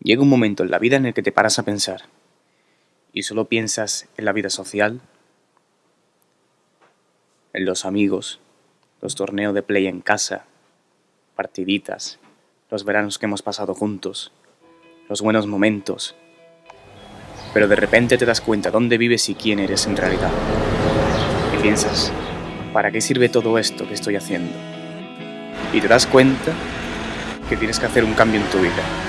Llega un momento en la vida en el que te paras a pensar y solo piensas en la vida social, en los amigos, los torneos de play en casa, partiditas, los veranos que hemos pasado juntos, los buenos momentos. Pero de repente te das cuenta dónde vives y quién eres en realidad. Y piensas, ¿para qué sirve todo esto que estoy haciendo? Y te das cuenta que tienes que hacer un cambio en tu vida